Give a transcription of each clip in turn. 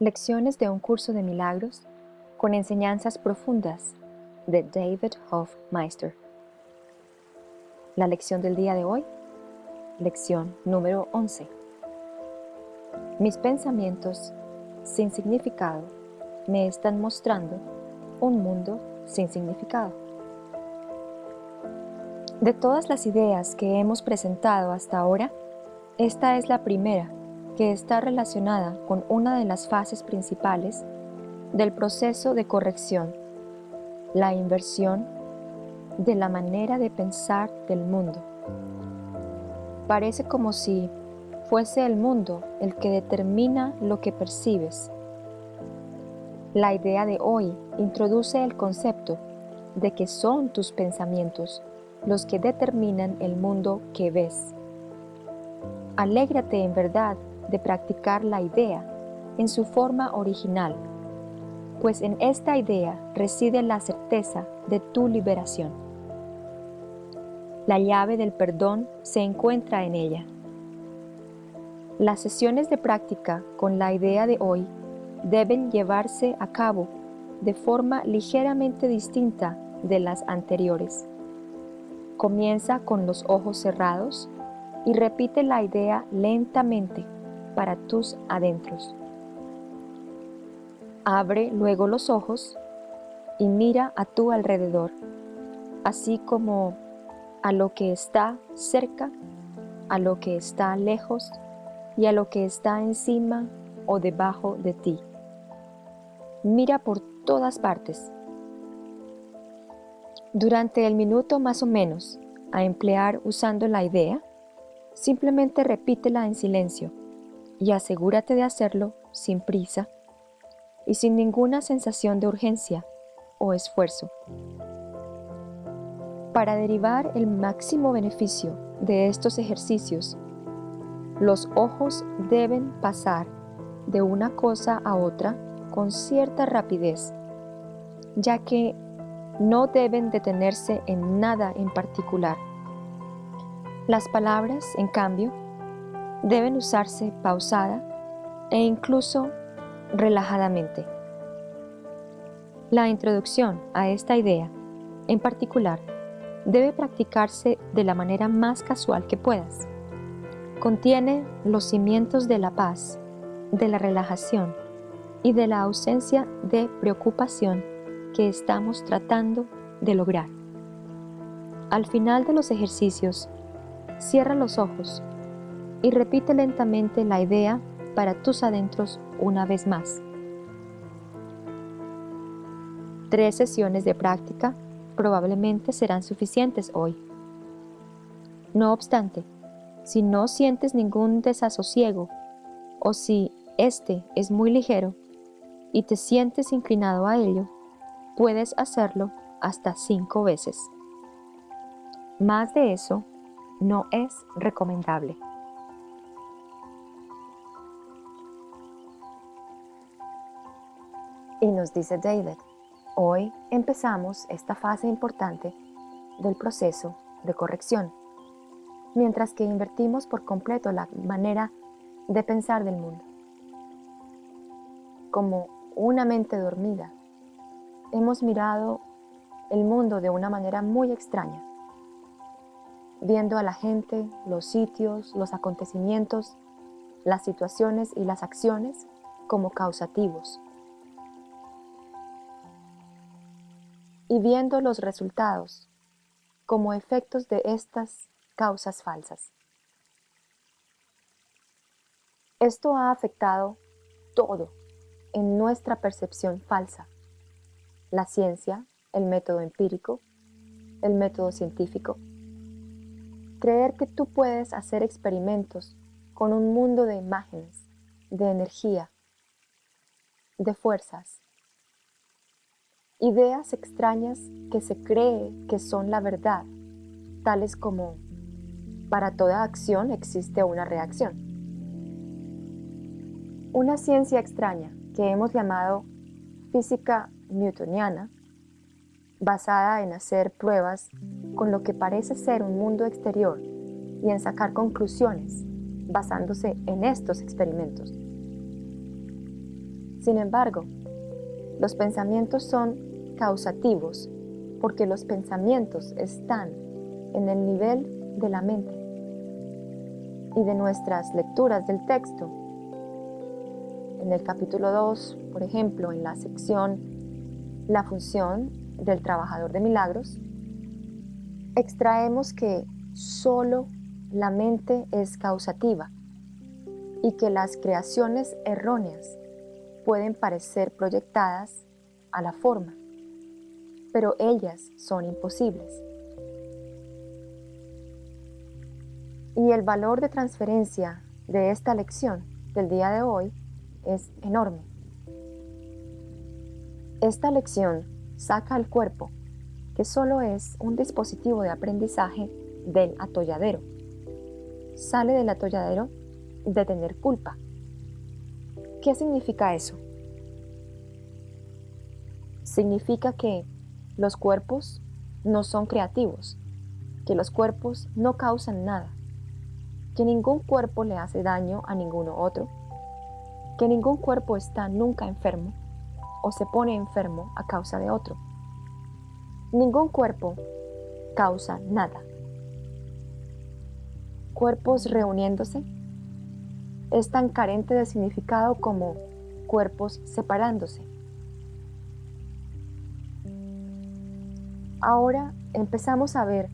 Lecciones de un curso de milagros con enseñanzas profundas de David Hofmeister. La lección del día de hoy, lección número 11. Mis pensamientos sin significado me están mostrando un mundo sin significado. De todas las ideas que hemos presentado hasta ahora, esta es la primera que está relacionada con una de las fases principales del proceso de corrección, la inversión de la manera de pensar del mundo. Parece como si fuese el mundo el que determina lo que percibes. La idea de hoy introduce el concepto de que son tus pensamientos los que determinan el mundo que ves. Alégrate en verdad de practicar la idea en su forma original, pues en esta idea reside la certeza de tu liberación. La llave del perdón se encuentra en ella. Las sesiones de práctica con la idea de hoy deben llevarse a cabo de forma ligeramente distinta de las anteriores. Comienza con los ojos cerrados y repite la idea lentamente para tus adentros. Abre luego los ojos y mira a tu alrededor, así como a lo que está cerca, a lo que está lejos y a lo que está encima o debajo de ti. Mira por todas partes. Durante el minuto más o menos a emplear usando la idea, simplemente repítela en silencio y asegúrate de hacerlo sin prisa y sin ninguna sensación de urgencia o esfuerzo. Para derivar el máximo beneficio de estos ejercicios, los ojos deben pasar de una cosa a otra con cierta rapidez, ya que no deben detenerse en nada en particular. Las palabras, en cambio, deben usarse pausada e incluso relajadamente. La introducción a esta idea, en particular, debe practicarse de la manera más casual que puedas. Contiene los cimientos de la paz, de la relajación y de la ausencia de preocupación que estamos tratando de lograr. Al final de los ejercicios, cierra los ojos y repite lentamente la idea para tus adentros una vez más. Tres sesiones de práctica probablemente serán suficientes hoy. No obstante, si no sientes ningún desasosiego o si este es muy ligero y te sientes inclinado a ello, puedes hacerlo hasta cinco veces. Más de eso no es recomendable. Y nos dice David, hoy empezamos esta fase importante del proceso de corrección, mientras que invertimos por completo la manera de pensar del mundo. Como una mente dormida, hemos mirado el mundo de una manera muy extraña, viendo a la gente, los sitios, los acontecimientos, las situaciones y las acciones como causativos y viendo los resultados como efectos de estas causas falsas. Esto ha afectado todo en nuestra percepción falsa. La ciencia, el método empírico, el método científico. Creer que tú puedes hacer experimentos con un mundo de imágenes, de energía, de fuerzas, ideas extrañas que se cree que son la verdad, tales como para toda acción existe una reacción. Una ciencia extraña que hemos llamado física newtoniana, basada en hacer pruebas con lo que parece ser un mundo exterior y en sacar conclusiones basándose en estos experimentos. Sin embargo, los pensamientos son causativos porque los pensamientos están en el nivel de la mente y de nuestras lecturas del texto. En el capítulo 2, por ejemplo, en la sección La función del trabajador de milagros, extraemos que solo la mente es causativa y que las creaciones erróneas pueden parecer proyectadas a la forma, pero ellas son imposibles. Y el valor de transferencia de esta lección del día de hoy es enorme. Esta lección saca al cuerpo, que solo es un dispositivo de aprendizaje, del atolladero. Sale del atolladero de tener culpa. ¿Qué significa eso? Significa que los cuerpos no son creativos, que los cuerpos no causan nada, que ningún cuerpo le hace daño a ninguno otro, que ningún cuerpo está nunca enfermo o se pone enfermo a causa de otro. Ningún cuerpo causa nada. Cuerpos reuniéndose es tan carente de significado como cuerpos separándose. Ahora empezamos a ver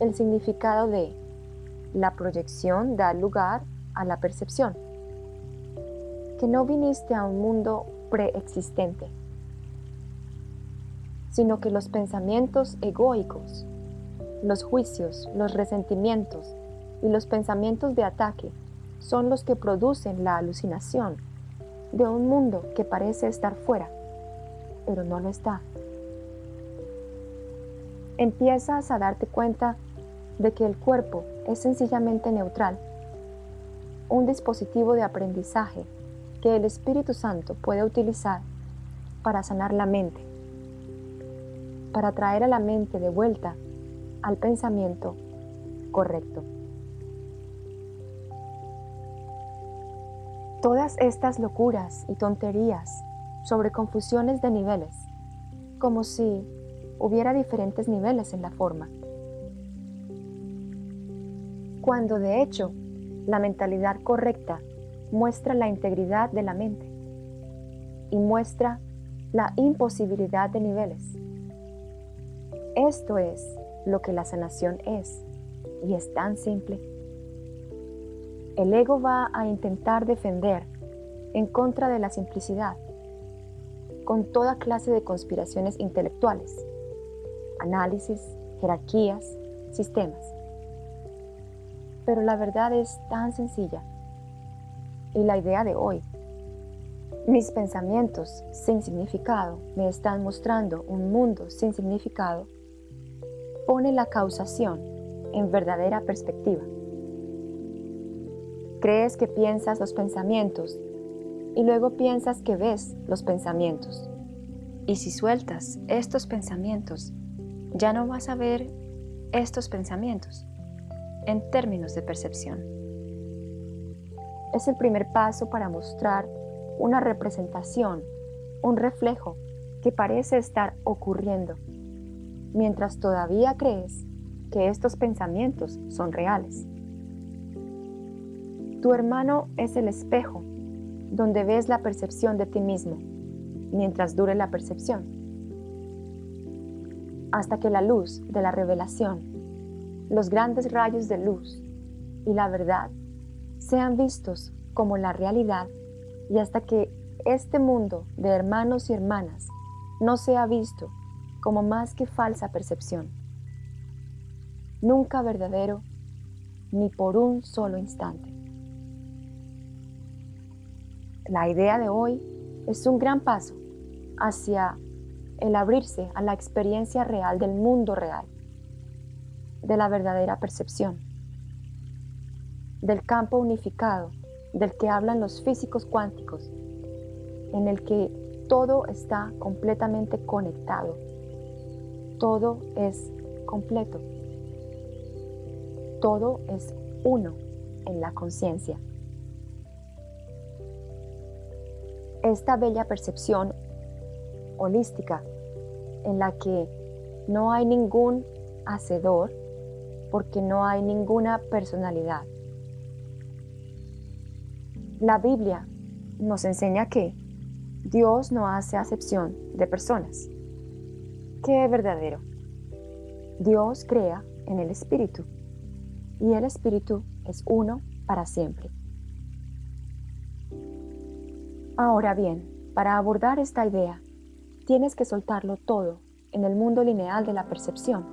el significado de la proyección da lugar a la percepción. Que no viniste a un mundo preexistente, sino que los pensamientos egoicos, los juicios, los resentimientos y los pensamientos de ataque son los que producen la alucinación de un mundo que parece estar fuera, pero no lo está. Empiezas a darte cuenta de que el cuerpo es sencillamente neutral, un dispositivo de aprendizaje que el Espíritu Santo puede utilizar para sanar la mente, para traer a la mente de vuelta al pensamiento correcto. Todas estas locuras y tonterías sobre confusiones de niveles, como si hubiera diferentes niveles en la forma cuando de hecho la mentalidad correcta muestra la integridad de la mente y muestra la imposibilidad de niveles. Esto es lo que la sanación es y es tan simple. El ego va a intentar defender en contra de la simplicidad con toda clase de conspiraciones intelectuales, análisis, jerarquías, sistemas pero la verdad es tan sencilla. Y la idea de hoy, mis pensamientos sin significado me están mostrando un mundo sin significado, pone la causación en verdadera perspectiva. Crees que piensas los pensamientos y luego piensas que ves los pensamientos. Y si sueltas estos pensamientos, ya no vas a ver estos pensamientos en términos de percepción. Es el primer paso para mostrar una representación, un reflejo que parece estar ocurriendo, mientras todavía crees que estos pensamientos son reales. Tu hermano es el espejo donde ves la percepción de ti mismo, mientras dure la percepción, hasta que la luz de la revelación los grandes rayos de luz y la verdad sean vistos como la realidad y hasta que este mundo de hermanos y hermanas no sea visto como más que falsa percepción, nunca verdadero ni por un solo instante. La idea de hoy es un gran paso hacia el abrirse a la experiencia real del mundo real de la verdadera percepción, del campo unificado del que hablan los físicos cuánticos, en el que todo está completamente conectado, todo es completo, todo es uno en la conciencia. Esta bella percepción holística en la que no hay ningún hacedor porque no hay ninguna personalidad. La Biblia nos enseña que Dios no hace acepción de personas. Qué verdadero. Dios crea en el Espíritu y el Espíritu es uno para siempre. Ahora bien, para abordar esta idea, tienes que soltarlo todo en el mundo lineal de la percepción,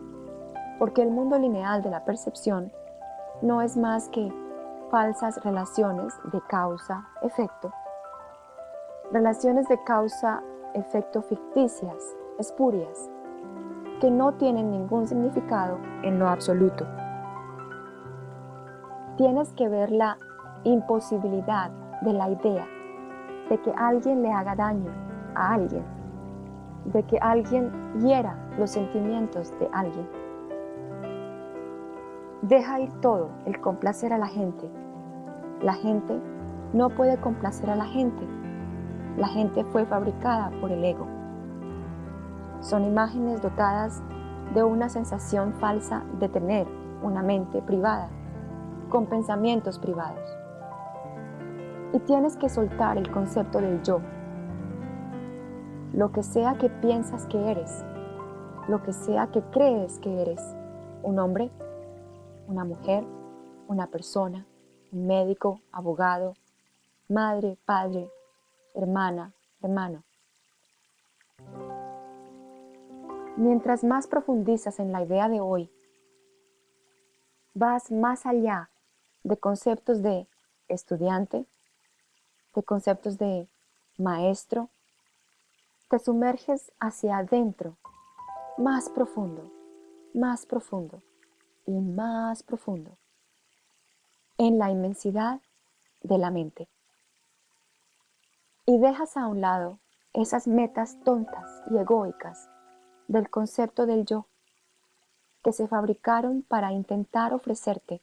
porque el mundo lineal de la percepción no es más que falsas relaciones de causa-efecto, relaciones de causa-efecto ficticias, espurias, que no tienen ningún significado en lo absoluto. Tienes que ver la imposibilidad de la idea de que alguien le haga daño a alguien, de que alguien hiera los sentimientos de alguien. Deja ir todo el complacer a la gente. La gente no puede complacer a la gente. La gente fue fabricada por el ego. Son imágenes dotadas de una sensación falsa de tener una mente privada, con pensamientos privados y tienes que soltar el concepto del yo. Lo que sea que piensas que eres, lo que sea que crees que eres, un hombre, una mujer, una persona, un médico, abogado, madre, padre, hermana, hermano. Mientras más profundizas en la idea de hoy, vas más allá de conceptos de estudiante, de conceptos de maestro, te sumerges hacia adentro, más profundo, más profundo y más profundo, en la inmensidad de la mente. Y dejas a un lado esas metas tontas y egoicas del concepto del yo, que se fabricaron para intentar ofrecerte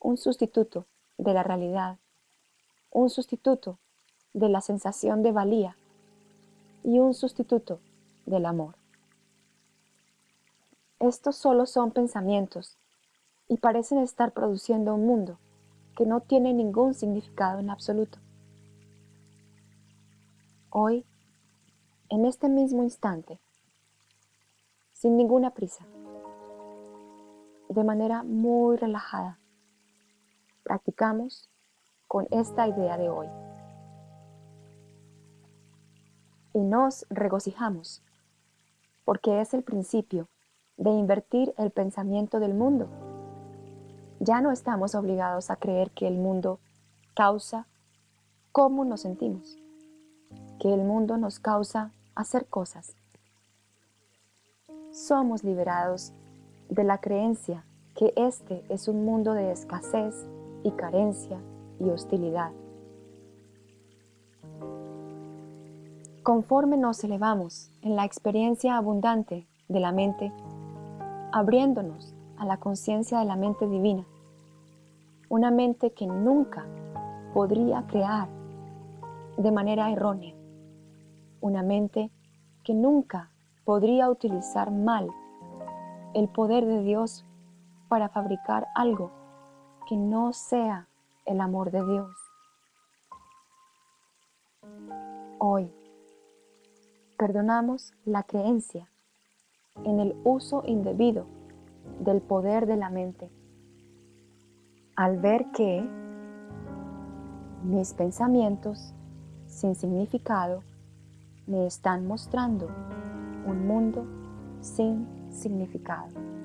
un sustituto de la realidad, un sustituto de la sensación de valía y un sustituto del amor. Estos solo son pensamientos y parecen estar produciendo un mundo que no tiene ningún significado en absoluto. Hoy, en este mismo instante, sin ninguna prisa, de manera muy relajada, practicamos con esta idea de hoy y nos regocijamos, porque es el principio de invertir el pensamiento del mundo. Ya no estamos obligados a creer que el mundo causa cómo nos sentimos, que el mundo nos causa hacer cosas. Somos liberados de la creencia que este es un mundo de escasez y carencia y hostilidad. Conforme nos elevamos en la experiencia abundante de la mente, abriéndonos a la conciencia de la mente divina, una mente que nunca podría crear de manera errónea, una mente que nunca podría utilizar mal el poder de Dios para fabricar algo que no sea el amor de Dios. Hoy, perdonamos la creencia en el uso indebido del poder de la mente. Al ver que mis pensamientos sin significado me están mostrando un mundo sin significado.